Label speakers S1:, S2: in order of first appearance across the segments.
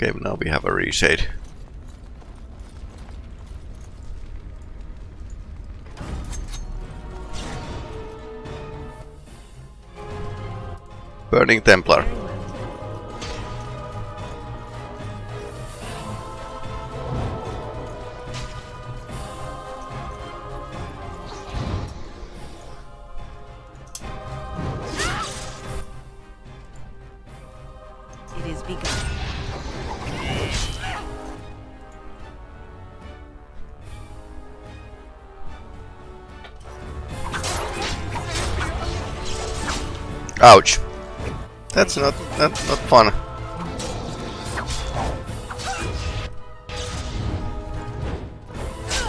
S1: Okay, now we have a reset. Burning Templar. Ouch. That's not not not fun.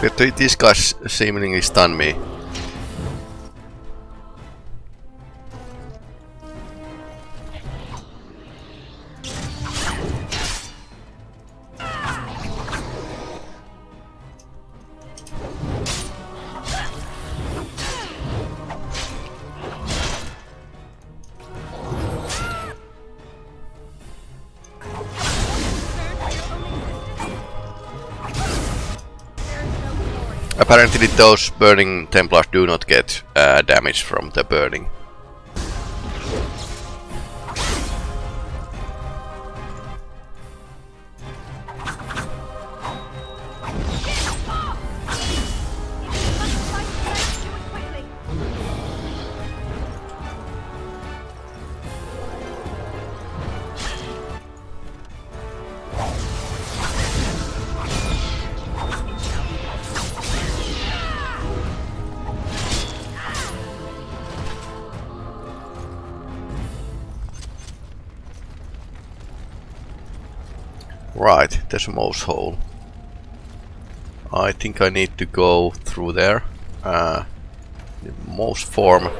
S1: But th- these guys seemingly stun me. Apparently those burning Templars do not get uh, damage from the burning. Right, there's a mouse hole. I think I need to go through there. Uh, the mouse form.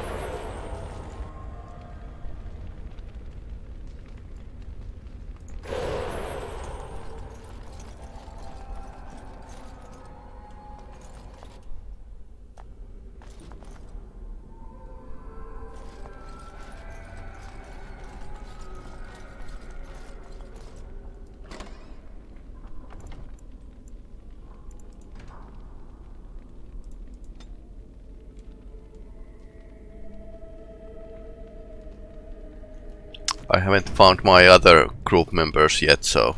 S1: I haven't found my other group members yet, so...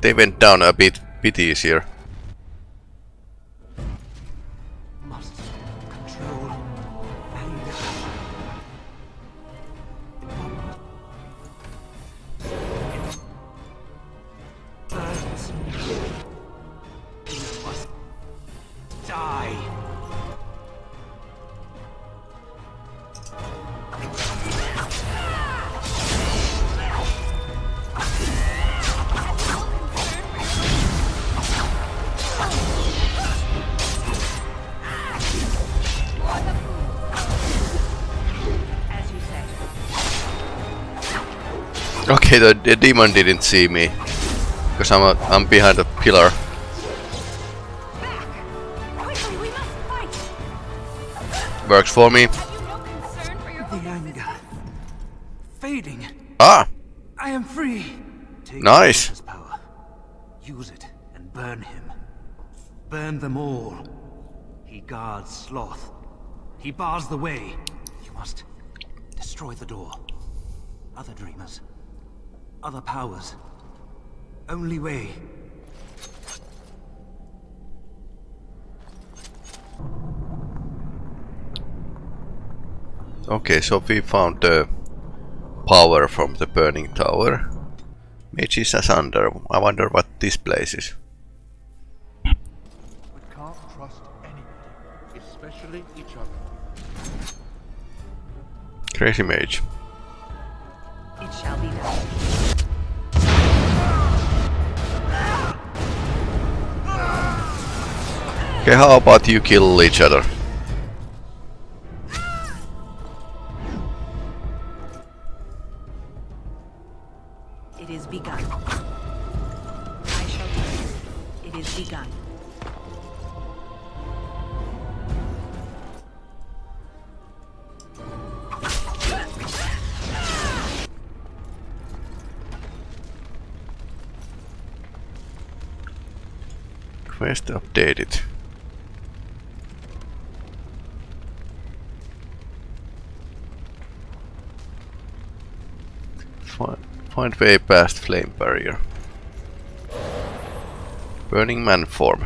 S1: they went down a bit, bit easier.
S2: die.
S1: Okay, the, the demon didn't see me. Because I'm, a, I'm behind a pillar.
S3: Quickly, we must fight!
S1: Works for me.
S3: Have you no concern for your
S2: The anger fading.
S1: Ah!
S2: I am free Take
S1: Nice.
S2: Power. Use it and burn him. Burn them all. He guards Sloth. He bars the way. You must destroy the door. Other dreamers. Other powers. Only way.
S1: Okay, so we found the power from the burning tower. Mages asunder. I wonder what this place is.
S4: We can't trust anybody, especially each other.
S1: Crazy mage.
S5: It shall be done.
S1: Okay, how about you kill each other?
S5: It is begun. I shall do it. It is begun.
S1: Quest updated. Find, way past flame barrier. Burning man form.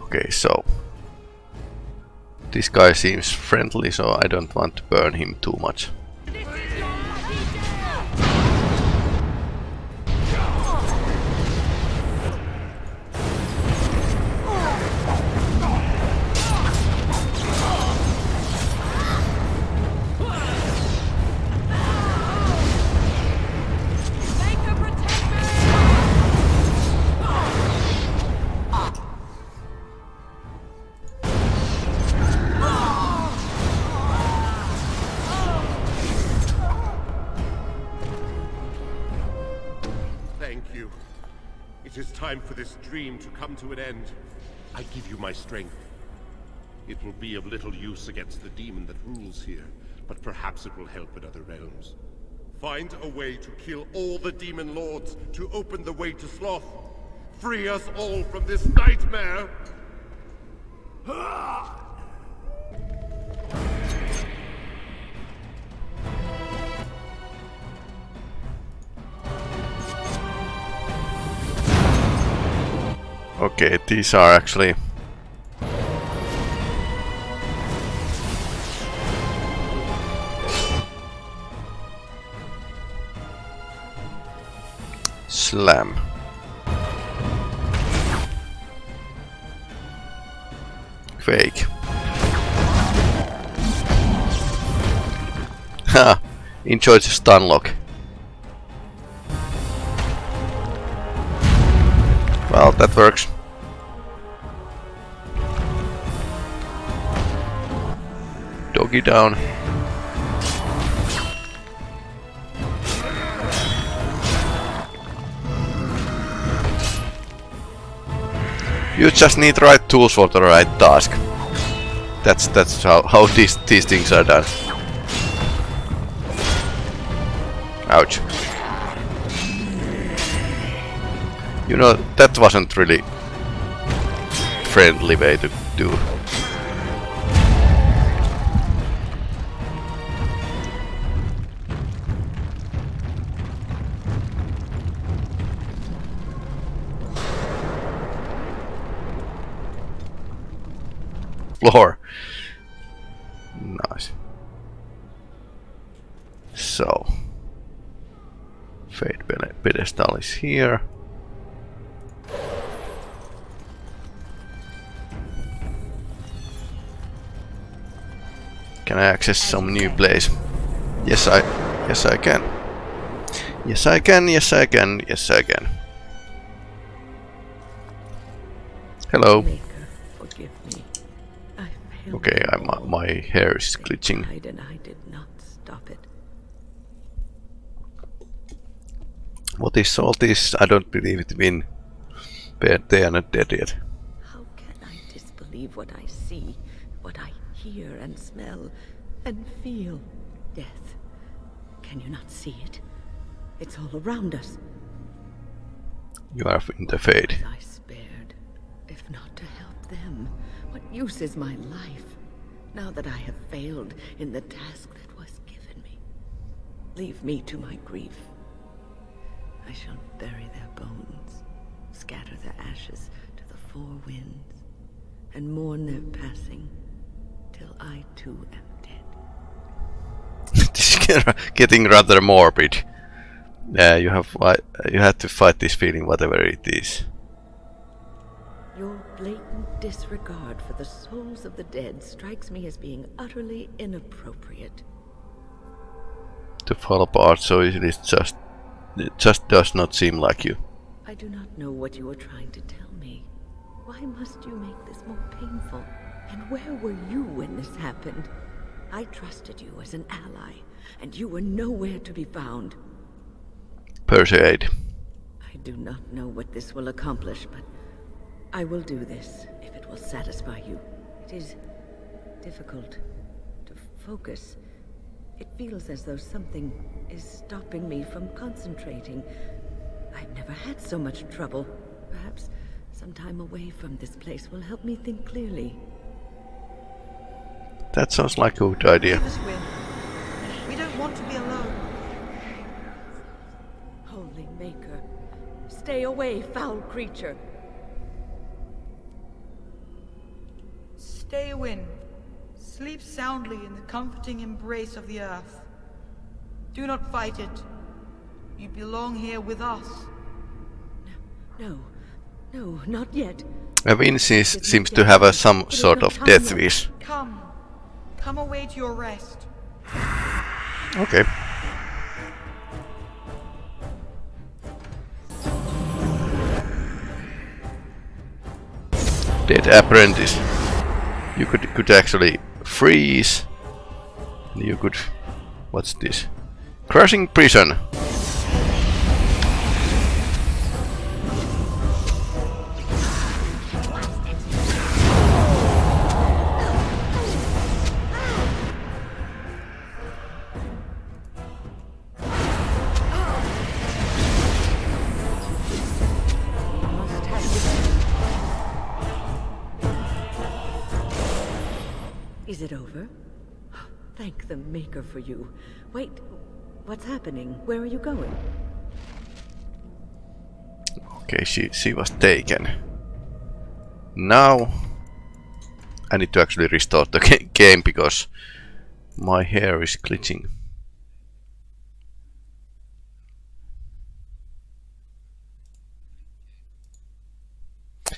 S1: Okay, so this guy seems friendly, so I don't want to burn him too much.
S4: Time for this dream to come to an end. I give you my strength. It will be of little use against the demon that rules here, but perhaps it will help in other realms. Find a way to kill all the demon lords to open the way to Sloth. Free us all from this nightmare!
S1: Okay, these are actually Slam. Quake. Ha! Enjoy the stun lock. Well, that works. Down. You just need right tools for the right task. That's that's how, how these these things are done. Ouch. You know, that wasn't really friendly way to do. Floor. Nice. So. Fade pedestal is here. Can I access some new place? Yes, I. Yes, I can. Yes, I can. Yes, I can. Yes, I can. Hello.
S6: Maker, forgive me.
S1: Okay, I, my,
S6: uh,
S1: my hair is glitching.
S6: tried and I did not stop it.
S1: What is all this? I don't believe it been. But they are not dead yet.
S6: How can I disbelieve what I see, what I hear and smell and feel death. Can you not see it? It's all around us.
S1: You are in the fade.
S6: I spared, if not to help them. What use is my life, now that I have failed in the task that was given me? Leave me to my grief. I shall bury their bones, scatter their ashes to the four winds, and mourn their passing, till I too am dead.
S1: this is getting rather morbid. Yeah, you have you have to fight this feeling, whatever it is.
S6: Your blatant disregard for the souls of the dead strikes me as being utterly inappropriate.
S1: To fall apart so easily, it's just it just does not seem like you.
S6: I do not know what you are trying to tell me. Why must you make this more painful? And where were you when this happened? I trusted you as an ally, and you were nowhere to be found.
S1: Persuade.
S6: I do not know what this will accomplish, but I will do this will satisfy you. It is difficult to focus. It feels as though something is stopping me from concentrating. I've never had so much trouble. Perhaps some time away from this place will help me think clearly.
S1: That sounds like a good idea.
S3: Leave us, Wynne. We don't want to be alone.
S6: Holy Maker, stay away, foul creature.
S3: Stay, Sleep soundly in the comforting embrace of the earth. Do not fight it. You belong here with us.
S6: No, no, not yet.
S1: Uh, Vinci seems to have a, some sort of death wish.
S3: Come. Come away to your rest.
S1: Okay. Dead apprentice. You could could actually freeze. You could. What's this? Crushing prison.
S6: For you. Wait, what's happening? Where are you going?
S1: Okay, she she was taken. Now I need to actually restart the game because my hair is glitching.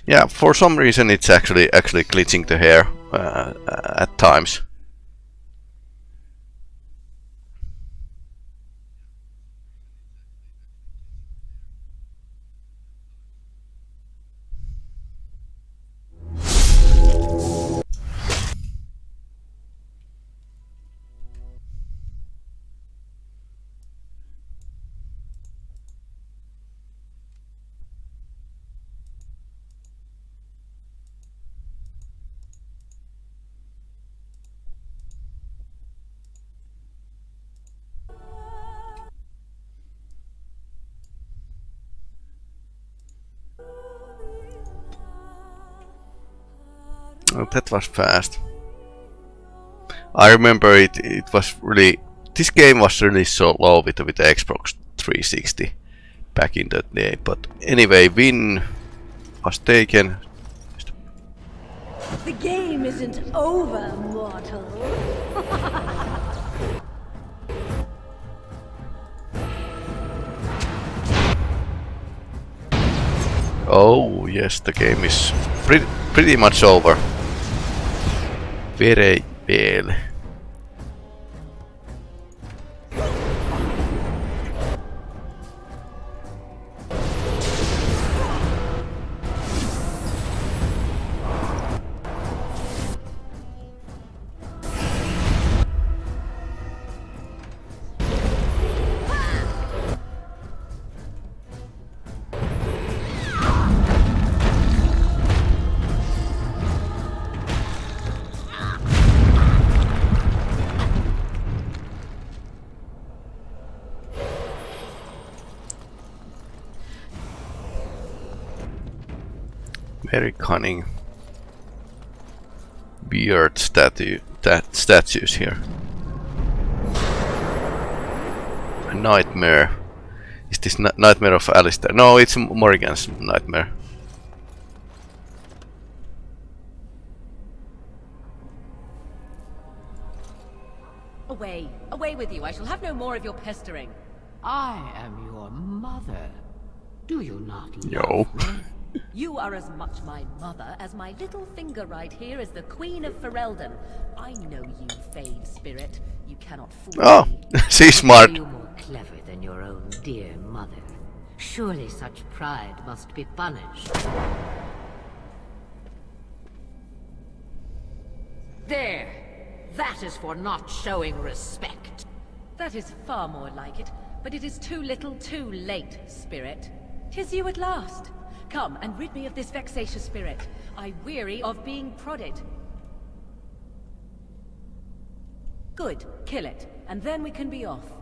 S1: Yeah, for some reason it's actually actually glitching the hair uh, at times. Oh, that was fast. I remember it. It was really. This game was really so low with with the Xbox 360 back in that day. But anyway, Wynne was taken.
S5: The game isn't over, mortal.
S1: Oh yes, the game is pretty pretty much over. Very Very cunning. beard statue that statues here. A nightmare. Is this nightmare of Alistair? No, it's Morrigan's nightmare.
S7: Away, away with you. I shall have no more of your pestering.
S8: I am your mother. Do you not love
S1: Yo.
S8: me?
S7: You are as much my mother as my little finger right here is the Queen of Ferelden. I know you, Fade Spirit. You cannot fool
S1: Oh,
S7: me.
S1: she's smart.
S8: You more clever than your own dear mother? Surely such pride must be punished. There! That is for not showing respect.
S7: That is far more like it, but it is too little too late, Spirit. Tis you at last. Come and rid me of this vexatious spirit. I weary of being prodded. Good, kill it, and then we can be off.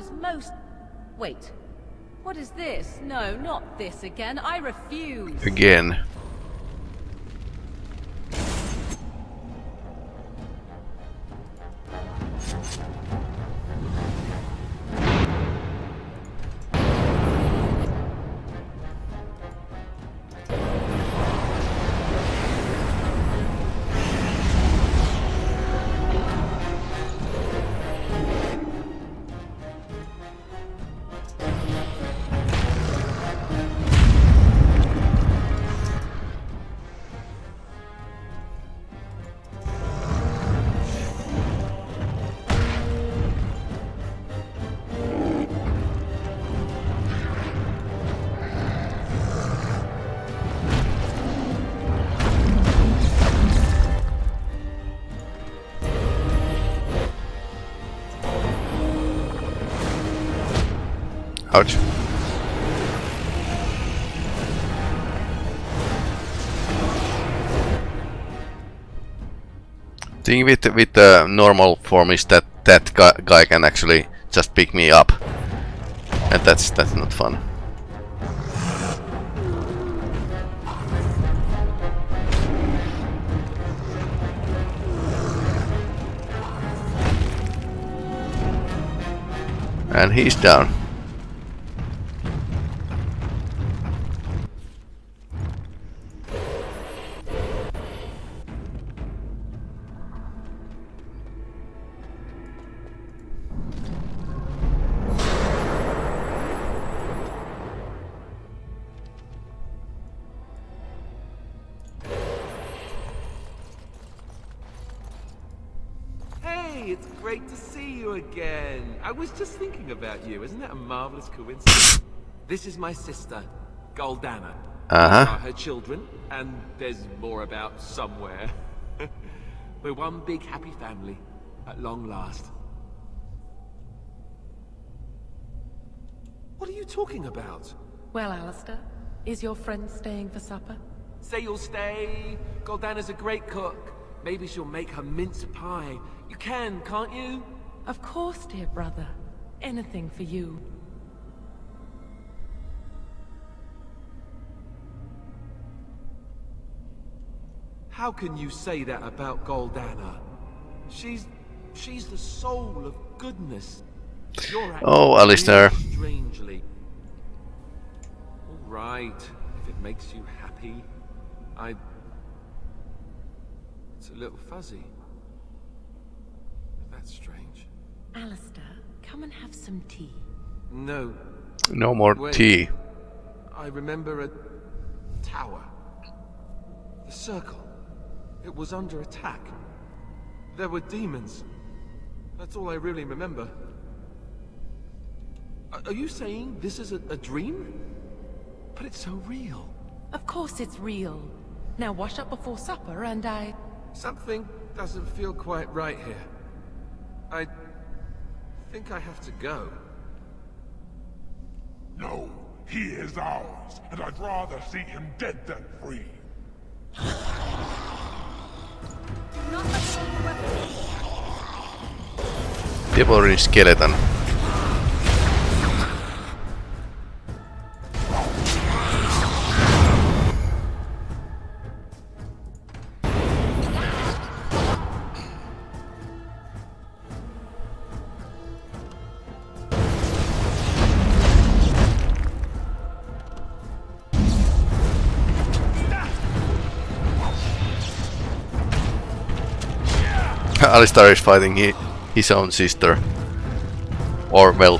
S7: Was most... Wait. What is this? No, not this again. I refuse.
S1: Again. Thing with with the normal form is that that guy, guy can actually just pick me up, and that's that's not fun. And he's down.
S9: You. Isn't that a marvelous coincidence? This is my sister, Goldanna.
S1: Uh-huh.
S9: Her children, and there's more about somewhere. We're one big happy family, at long last. What are you talking about?
S10: Well, Alistair, is your friend staying for supper?
S9: Say you'll stay. Goldanna's a great cook. Maybe she'll make her mince pie. You can, can't you?
S10: Of course, dear brother. Anything for you.
S9: How can you say that about Goldanna? She's... she's the soul of goodness.
S1: Oh, Alistair.
S9: Strangely. All right, if it makes you happy. I... It's a little fuzzy. That's strange.
S10: Alistair, come and have some tea.
S9: No,
S1: No more
S9: Wait.
S1: tea.
S9: I remember a tower. The circle. It was under attack. There were demons. That's all I really remember. Are- Are you saying this is a, a dream? But it's so real.
S10: Of course it's real. Now wash up before supper and I...
S9: Something doesn't feel quite right here. I think I have to go.
S11: No, he is ours, and I'd rather see him dead than free.
S1: People Devouring skeleton. Alistair is fighting hi his own sister. Or, well...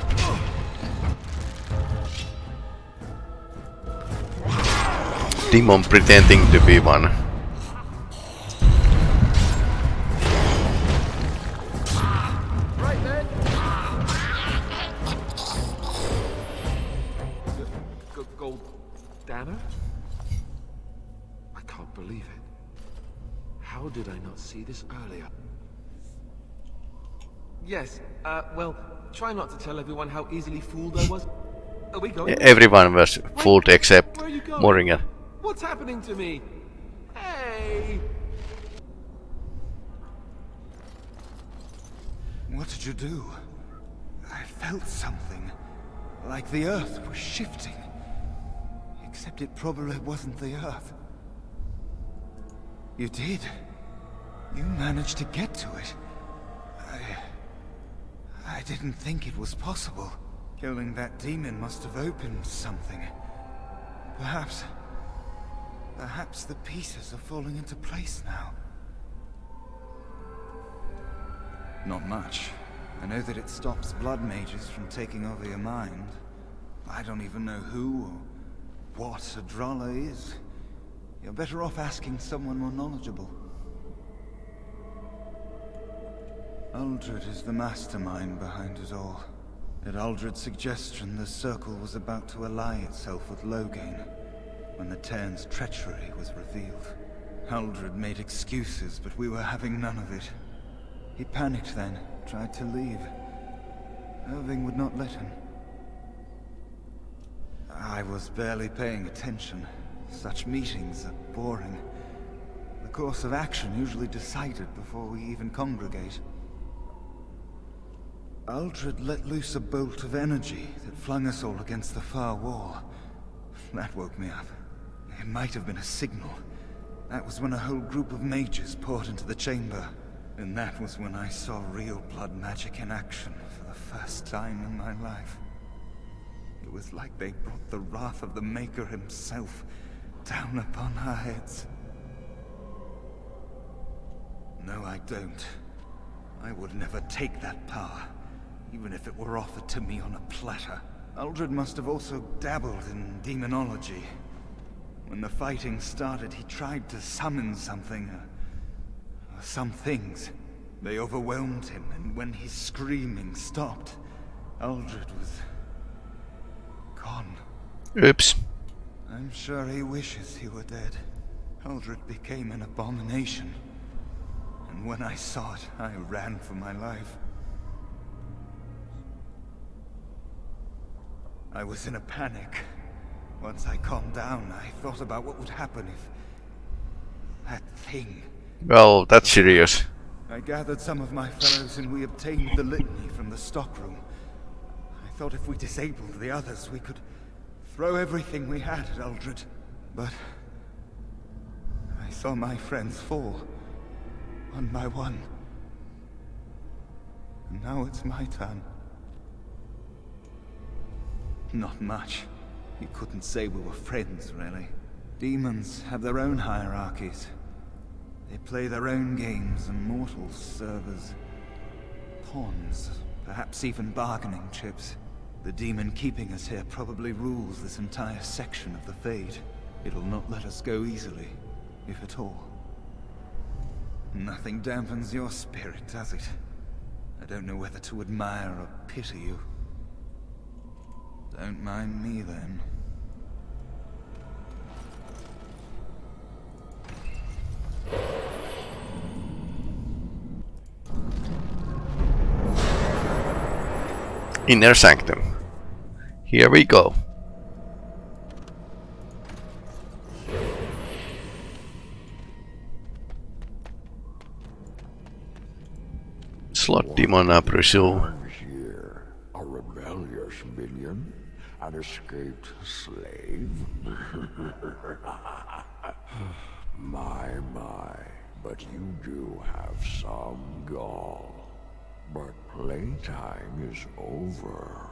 S1: Demon pretending to be one.
S9: Try not to tell everyone how easily fooled I was. Are we going?
S1: Everyone was fooled except
S9: Where are you going?
S1: Morrigan.
S9: What's happening to me? Hey!
S12: What did you do? I felt something. Like the Earth was shifting. Except it probably wasn't the Earth. You did. You managed to get to it. I... Didn't think it was possible. Killing that demon must have opened something. Perhaps... Perhaps the pieces are falling into place now. Not much. I know that it stops blood mages from taking over your mind. I don't even know who or what a Drala is. You're better off asking someone more knowledgeable. Uldred is the mastermind behind it all. At Uldred's suggestion, the Circle was about to ally itself with Loghain, when the Teyrn's treachery was revealed. Uldred made excuses, but we were having none of it. He panicked then, tried to leave. Irving would not let him. I was barely paying attention. Such meetings are boring. The course of action usually decided before we even congregate. Uldred let loose a bolt of energy that flung us all against the far wall. That woke me up. It might have been a signal. That was when a whole group of mages poured into the chamber. And that was when I saw real blood magic in action for the first time in my life. It was like they brought the wrath of the Maker himself down upon our heads. No, I don't. I would never take that power, even if it were offered to me on a platter. Uldred must have also dabbled in demonology. When the fighting started, he tried to summon something, uh, some things. They overwhelmed him, and when his screaming stopped, Uldred was... gone.
S1: Oops.
S12: I'm sure he wishes he were dead. Uldred became an abomination. And when I saw it, I ran for my life. I was in a panic. Once I calmed down, I thought about what would happen if... that thing
S1: Well, that's serious.
S12: I gathered some of my fellows and we obtained the litany from the stockroom. I thought if we disabled the others, we could throw everything we had at Uldred. But... I saw my friends fall. One by one. And now it's my turn. Not much. You couldn't say we were friends, really. Demons have their own hierarchies. They play their own games, and mortals serve as pawns, perhaps even bargaining chips. The demon keeping us here probably rules this entire section of the Fade. It'll not let us go easily, if at all. Nothing dampens your spirit, does it? I don't know whether to admire or pity you. Don't mind me then.
S1: Inner Sanctum. Here we go. Sloth demon
S13: appreciate. Escaped slave. my, my, but you do have some gall. But playtime is over.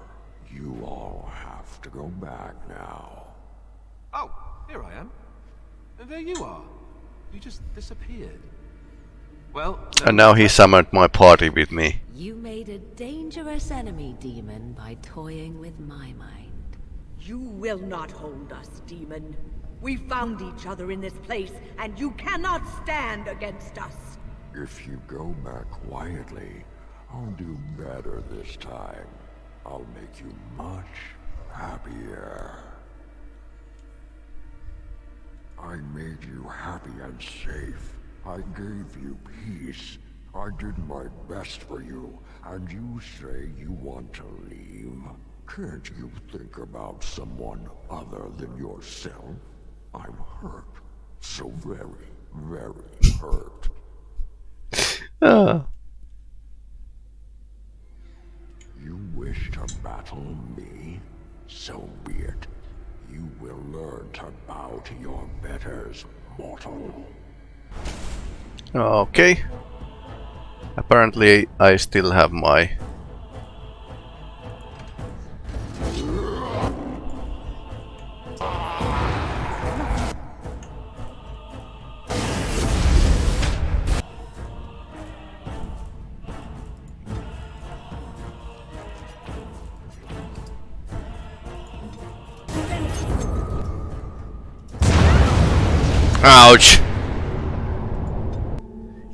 S13: You all have to go back now.
S9: Oh, here I am. And there you are. You just disappeared. Well,
S1: And now he summoned my party with me.
S7: You made a dangerous enemy, demon, by toying with my mind.
S6: You will not hold us, demon. We found each other in this place, and you cannot stand against us.
S13: If you go back quietly, I'll do better this time. I'll make you much happier. I made you happy and safe. I gave you peace. I did my best for you, and you say you want to leave? Can't you think about someone other than yourself? I'm hurt. So very, very hurt.
S1: Ah.
S13: You wish to battle me? So be it. You will learn to bow to your betters, mortal.
S1: Okay. Apparently I still have my...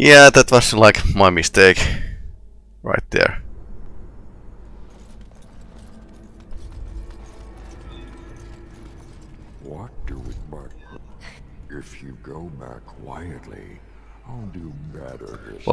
S1: Yeah, that was like my mistake.